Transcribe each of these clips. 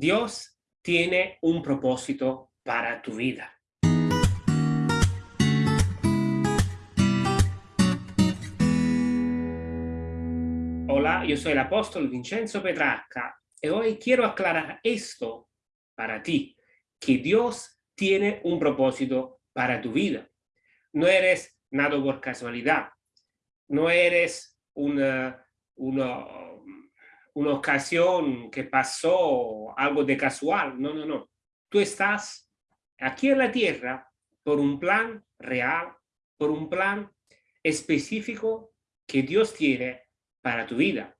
Dios tiene un propósito para tu vida. Hola, yo soy el apóstol Vincenzo Petrarca y hoy quiero aclarar esto para ti, que Dios tiene un propósito para tu vida. No eres nada por casualidad, no eres una, una, ocasión que pasó algo de casual, no, no, no. Tú estás aquí en la tierra por un plan real, por un plan específico que Dios tiene para tu vida.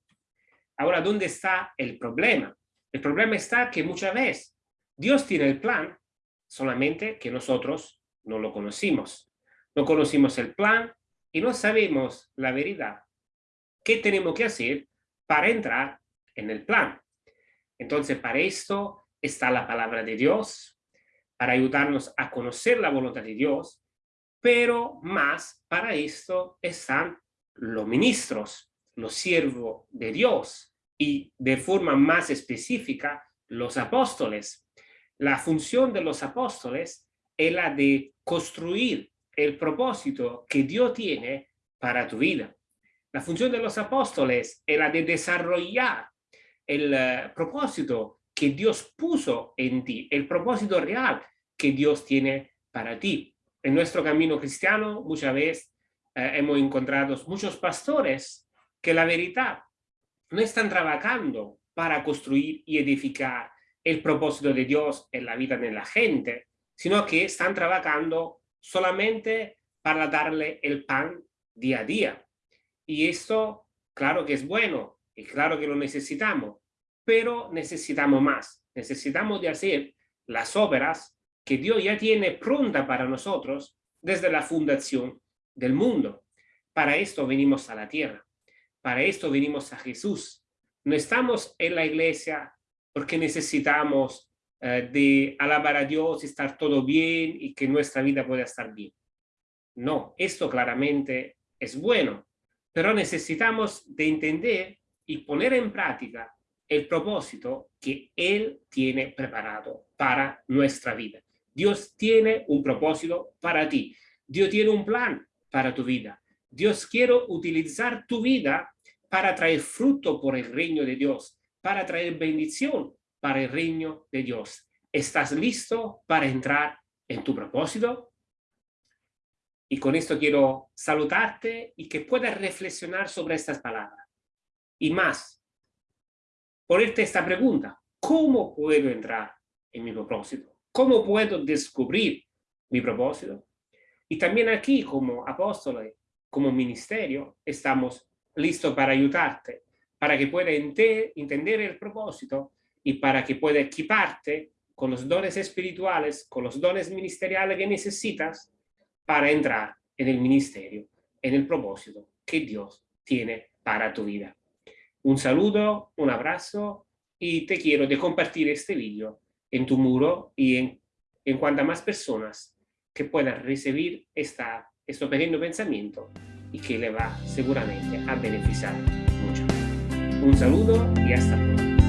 Ahora, ¿dónde está el problema? El problema está que muchas veces Dios tiene el plan, solamente que nosotros no lo conocimos. No conocimos el plan y no sabemos la verdad. ¿Qué tenemos que hacer para entrar en el plan? Entonces, para esto está la palabra de Dios, para ayudarnos a conocer la voluntad de Dios, pero más para esto están los ministros, los siervos de Dios y de forma más específica los apóstoles. La función de los apóstoles es la de construir el propósito que Dios tiene para tu vida. La función de los apóstoles es la de desarrollar el uh, propósito que Dios puso en ti, el propósito real que Dios tiene para ti. En nuestro camino cristiano muchas veces uh, hemos encontrado muchos pastores que la verdad no están trabajando para construir y edificar el propósito de Dios en la vida de la gente, sino que están trabajando solamente para darle el pan día a día. Y esto, claro que es bueno, y claro que lo necesitamos, pero necesitamos más. Necesitamos de hacer las obras que Dios ya tiene pronta para nosotros desde la fundación del mundo. Para esto venimos a la tierra. Para esto venimos a Jesús. No estamos en la iglesia porque necesitamos eh, de alabar a Dios, estar todo bien y que nuestra vida pueda estar bien. No, esto claramente es bueno, pero necesitamos de entender y poner en práctica el propósito que Él tiene preparado para nuestra vida. Dios tiene un propósito para ti. Dios tiene un plan para tu vida. Dios quiere utilizar tu vida para traer fruto por el reino de Dios, para traer bendición para el reino de Dios. ¿Estás listo para entrar en tu propósito? Y con esto quiero saludarte y que puedas reflexionar sobre estas palabras. Y más, ponerte esta pregunta, ¿cómo puedo entrar en mi propósito? ¿Cómo puedo descubrir mi propósito? Y también aquí, como apóstoles, como ministerio, estamos listos para ayudarte, para que pueda entender el propósito y para que pueda equiparte con los dones espirituales, con los dones ministeriales que necesitas para entrar en el ministerio, en el propósito que Dios tiene para tu vida. Un saludo, un abrazo y te quiero de compartir este vídeo en tu muro y en, en cuantas más personas que puedan recibir esta este pequeño pensamiento y que le va seguramente a beneficiar mucho. Un saludo y hasta pronto.